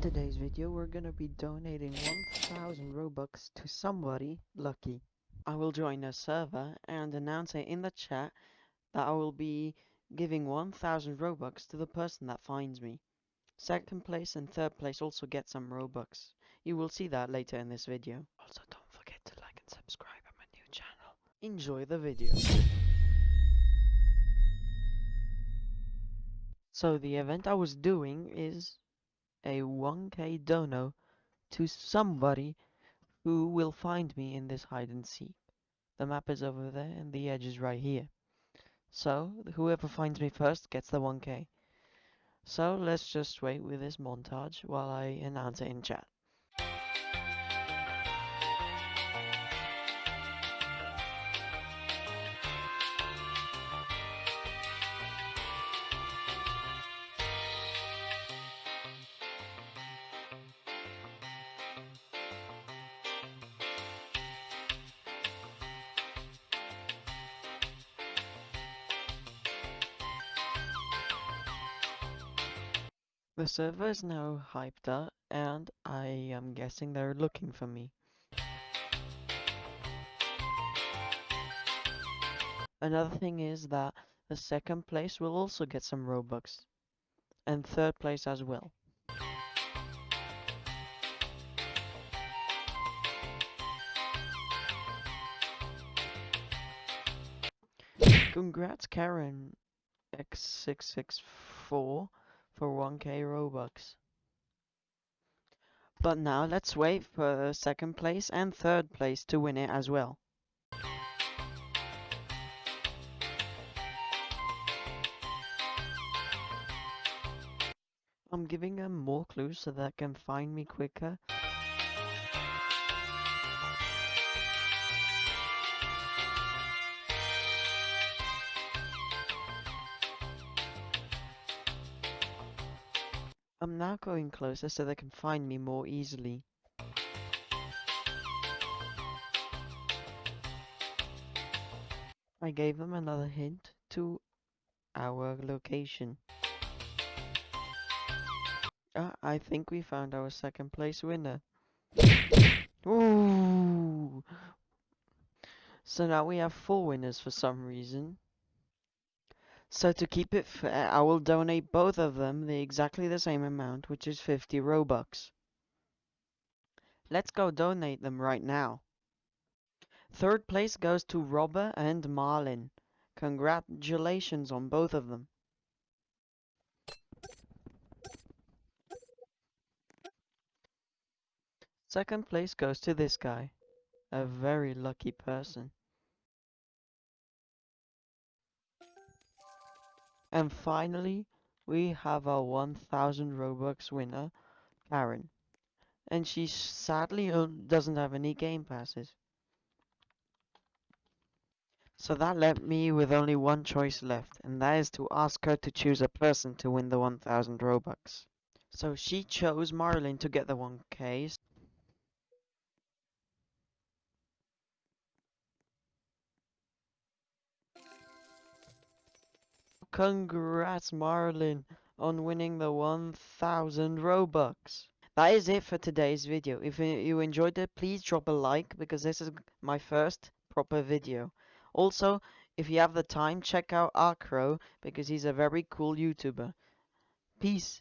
In today's video, we're gonna be donating 1000 Robux to somebody lucky. I will join a server and announce it in the chat that I will be giving 1000 Robux to the person that finds me. Second place and third place also get some Robux. You will see that later in this video. Also don't forget to like and subscribe on my new channel. Enjoy the video. So the event I was doing is a 1k dono to somebody who will find me in this hide and seek. The map is over there and the edge is right here. So whoever finds me first gets the 1k. So let's just wait with this montage while I announce it in chat. The server is now hyped up and I am guessing they're looking for me. Another thing is that the second place will also get some Robux. And third place as well. Congrats Karen X664 for 1k Robux. But now let's wait for second place and third place to win it as well. I'm giving them more clues so they can find me quicker. I'm now going closer so they can find me more easily. I gave them another hint to our location. Ah, I think we found our second place winner. Ooh! So now we have four winners for some reason. So to keep it fair, I will donate both of them the exactly the same amount, which is 50 Robux. Let's go donate them right now. Third place goes to Robber and Marlin. Congratulations on both of them. Second place goes to this guy. A very lucky person. And finally, we have our 1000 Robux winner, Karen. And she sadly uh, doesn't have any game passes. So that left me with only one choice left, and that is to ask her to choose a person to win the 1000 Robux. So she chose Marlin to get the 1k. Congrats, Marlin, on winning the 1000 Robux. That is it for today's video. If you enjoyed it, please drop a like because this is my first proper video. Also, if you have the time, check out Arcro because he's a very cool YouTuber. Peace.